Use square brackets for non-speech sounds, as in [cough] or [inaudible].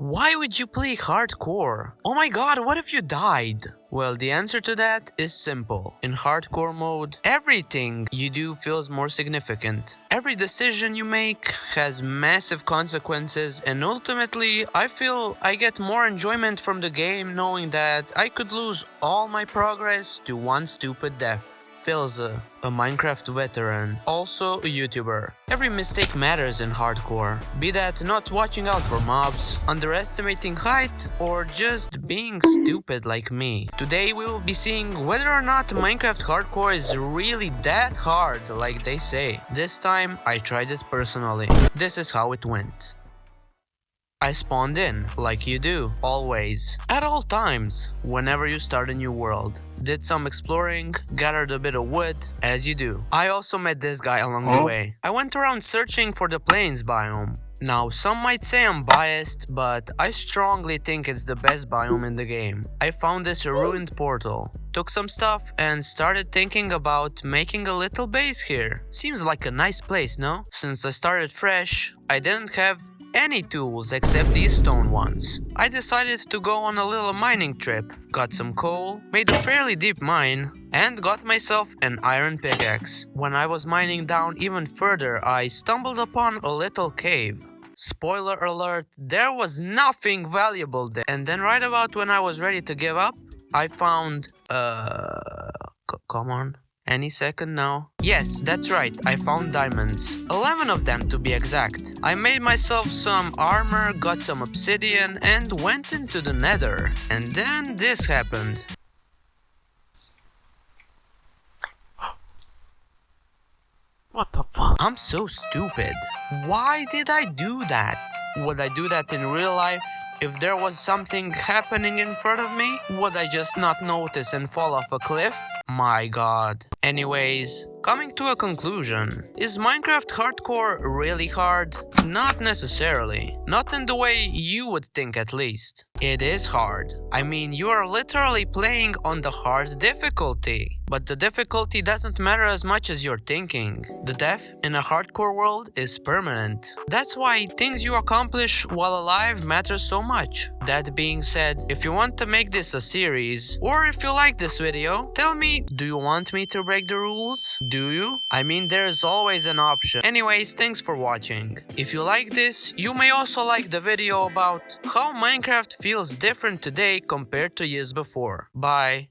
Why would you play hardcore? Oh my god, what if you died? Well, the answer to that is simple. In hardcore mode, everything you do feels more significant. Every decision you make has massive consequences and ultimately I feel I get more enjoyment from the game knowing that I could lose all my progress to one stupid death. Philza, a Minecraft veteran, also a YouTuber. Every mistake matters in hardcore, be that not watching out for mobs, underestimating height, or just being stupid like me. Today we will be seeing whether or not Minecraft hardcore is really that hard like they say. This time I tried it personally. This is how it went. I spawned in, like you do, always, at all times, whenever you start a new world. Did some exploring, gathered a bit of wood, as you do. I also met this guy along the way. I went around searching for the plains biome. Now, some might say I'm biased, but I strongly think it's the best biome in the game. I found this ruined portal, took some stuff and started thinking about making a little base here. Seems like a nice place, no? Since I started fresh, I didn't have any tools except these stone ones. I decided to go on a little mining trip, got some coal, made a fairly deep mine, and got myself an iron pickaxe. When I was mining down even further, I stumbled upon a little cave. Spoiler alert, there was nothing valuable there. And then right about when I was ready to give up, I found, uh, come on. Any second now? Yes, that's right, I found diamonds. 11 of them to be exact. I made myself some armor, got some obsidian and went into the nether. And then this happened. [gasps] What the fuck? I'm so stupid. Why did I do that? Would I do that in real life? If there was something happening in front of me, would I just not notice and fall off a cliff? My god. Anyways, coming to a conclusion, is Minecraft hardcore really hard? Not necessarily. Not in the way you would think at least. It is hard. I mean, you are literally playing on the hard difficulty. But the difficulty doesn't matter as much as you're thinking. The death in a hardcore world is permanent. That's why things you accomplish while alive matter so much. That being said, if you want to make this a series, or if you like this video, tell me, do you want me to break the rules? Do you? I mean, there's always an option. Anyways, thanks for watching. If you like this, you may also like the video about how Minecraft feels different today compared to years before. Bye.